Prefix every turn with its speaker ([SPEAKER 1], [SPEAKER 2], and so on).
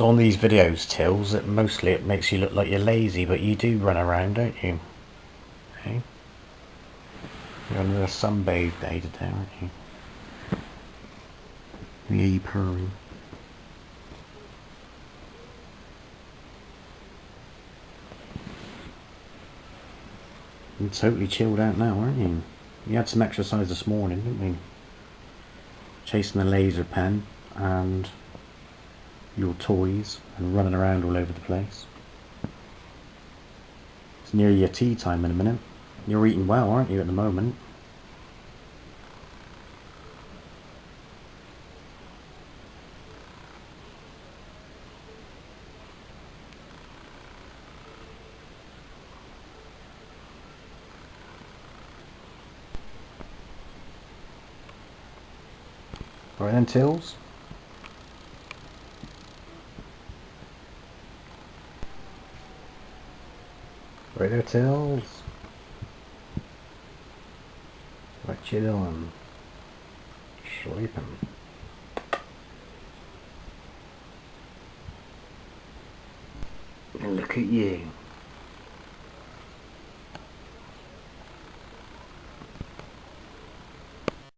[SPEAKER 1] So on these videos, Tills, it mostly it makes you look like you're lazy, but you do run around, don't you? Hey? You're on a sunbathe day today, aren't you? You purring. You're totally chilled out now, aren't you? You had some exercise this morning, didn't you? Chasing the laser pen and your toys and running around all over the place. It's near your tea time in a minute. You're eating well, aren't you, at the moment? Right then, Tills. Right there, Tills. What you doing? Sleeping. And look at you.